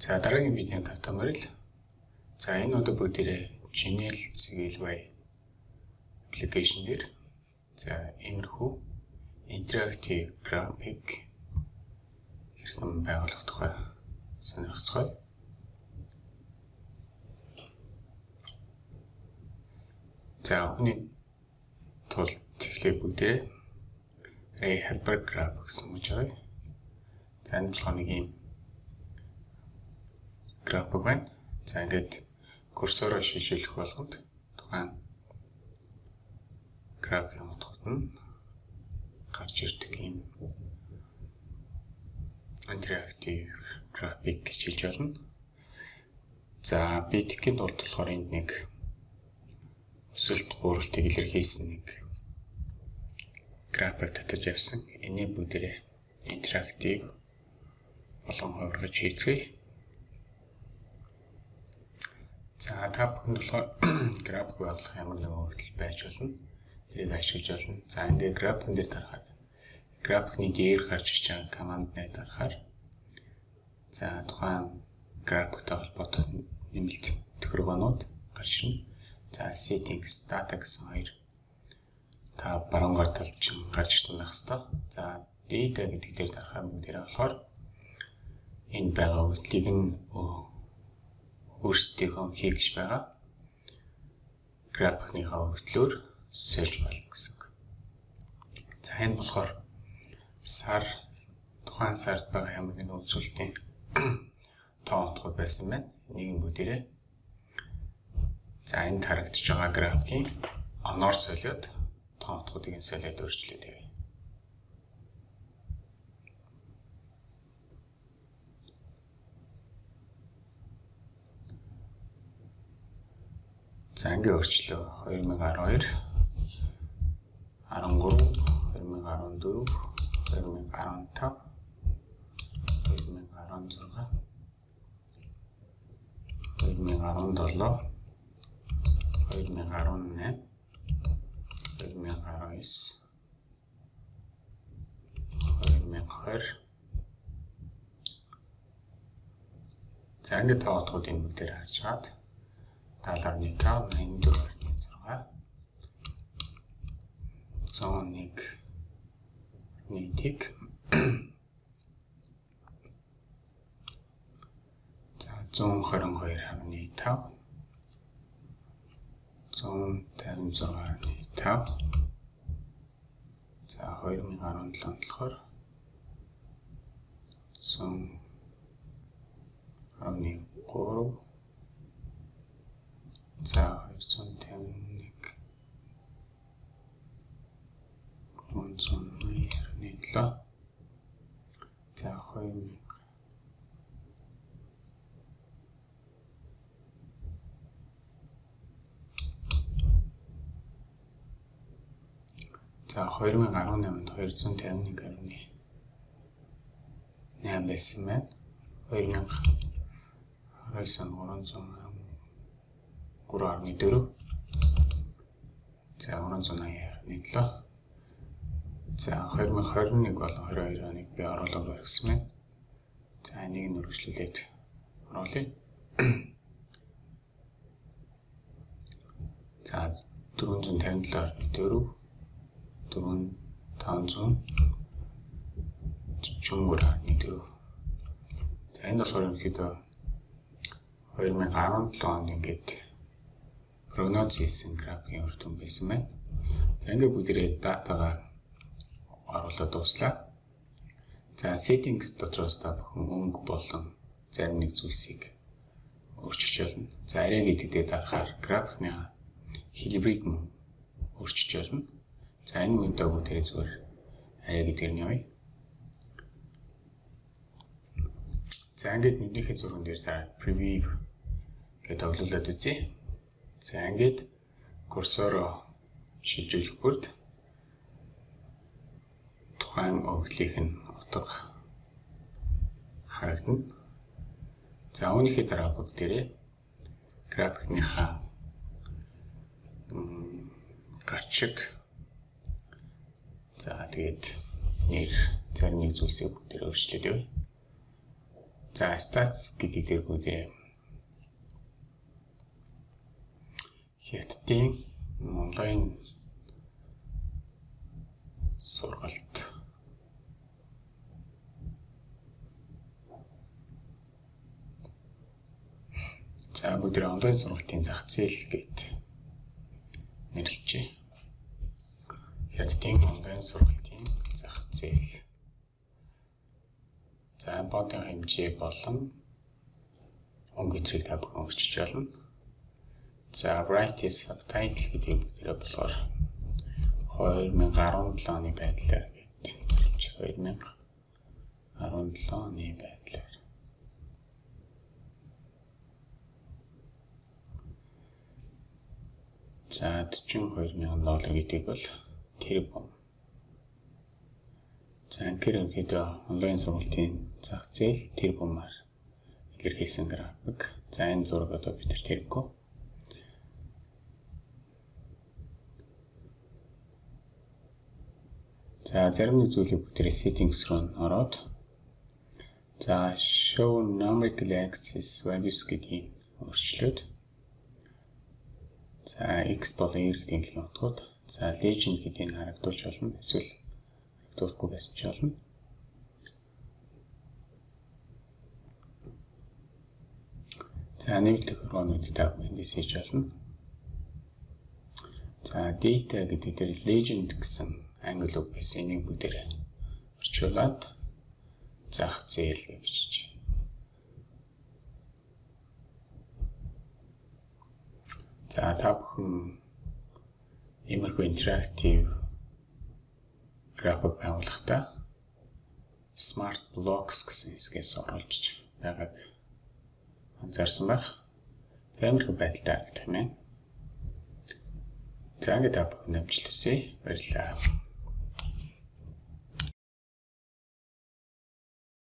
За дараагийн видеонд тавтамаар л за энэ удаа бүгдээрээ Gmail Zgilway application дээр за иймэрхүү interactive graphic хэрхэн байгуулах тухай сонирхцгаая. За үүний тулд тэгэхээр бүгдээрээ Ray Helper Graphics гэж байгаа. За энэ нэг юм график байна. За ингээд курсороо шийдвэрлэх болгонд тухайн графикийн утгад нь гарч ирдэг юм интерактив график гэж хэлж болно. За би тэгэхэд бол болохоор энд нэг өсөлт бууралтыг илэрхийлсэн нэг график татаж авсан. Энийг бүгдээрээ интерактив болон хувиргаж хийцгээе. За та бүхэнд болохоор график болгох ямар нэгэн хөвгөл байж болно. Тэрийг ашиглаж болно. За ингээд графикн дээр дарахад графикны дээр гарч ирж байгаа команд дээр дарахаар за тухайн графиктай холбоотой нэмэлт төхөргөөнүүд гарч ирнэ. За settings data гэсэн хоёр та баруунгаар талд чинь гарч ирсэн байх хэвээр. За data гэдэг дээр дарахаар бүгдээрээ болохоор энэ байгаа хөвдлийг нь өөрсдийнхөө хийгч байгаа графикныхаа хөвдлөөр сэлж болно гэсэн үг. За энэ болохоор сар тухайн сард байгаа ямар нэгэн үзүүлэлтийн тоо утгууд байсан байна. Нэг нь бүгдээрээ за энэ харагдаж байгаа графикийн оноор солиод тоо утгуудыг солиод өөрчлөөд явъя. За ингээ өөрчлөө 2012 13 2014 2015 2016 2017 2018 2019 2020 За ингээд тоотгууд энэ бүгдээр харж чад 70.5 84.6 101 нийтийг за 122.5 156.5 за 2017 болохоор 113 За 251 397 За 2000 За 2018-нд 251.8 байсан байна. 2020 он 300 3.4 За 380.7 За 2021 болон 22 оныг би оруулаад барьсан байна. За энийг нь үргэлжлүүлээд оруулъя. За 457.4 4500 44.4 За энэ болохоор ерөнхийдөө 2017 онд ингээд прогноз хийсэн графикийн үр дүн байсан байна. За ингээд бүгдээрээ датагаа оруулаад дуслаа. За settings дотроос та бүхэн өнгө болон зарим нэг зүйлсийг өөрчилж болно. За арай гэдэгтээ дарахаар графикны хэлбэрийг нь өөрчилж болно. За энэ үедээ бүгдээрээ зүгээр арай гэдгээр нь явъя. За ингээд нэгнийхээ зурган дээр та preview гэдэг оглуулад үзье. За ингээд курсороо шилжүүлэх бүрд тухайн өгдлийнх нь утга харагдана. За үүнийхээ дараа бүгдээрээ графикныхаа гарчиг за тэгээд нэр зарим нэг зүйлсийг бүгдээр өөрчлөөд явъя. За stats гэдэг дээр бүгдээ хятадын онлайн сургалт За бүгд онлайн сургалтын зах зээл гэд нэрлэжээ. Хятадын онлайн сургалтын зах зээл. За бодын хэмжээ болон өнгө гэтрийг та бүхэн өөрчилж болно. За write subtitle гэдэг бүгдээ болохоор 2017 оны байдлаар гэж 2017 оны байдлаар За 42 мянган доллар гэдэг бол тэр бом. За анкер ерөнхийдөө онлайн сургалтын зах зээл тэр бомаар илэрхийлсэн график. За энэ зураг одоо бид тэр тэргүү. За зарим нэг зүйлийг бүгдээ settings руу ороод за show numerical access values гэдгийг өөрчлөөд за x болон y гэдэг тэмдэглэлийн утгууд за legend гэдгийг харагдуулж болно эсвэл харагдуулахгүй байсан ч болно. За нэмэлт хөргөөнүүд та эндээс хийж болно. За data гэдэг дээр legend гэсэн англи үг байсан энийг бүгдээр орчуулад зах зээл бичиж. За та бүхэн иймэрхүү интерактив график байгуулахдаа Smart Blocks гэсэн хэсгээс оруулж байгааг анзаарсан байх. Тиймэрхүү байдалтай харагдах юм. За ингээд та бүхэн амжилт хүсье. Баярлалаа.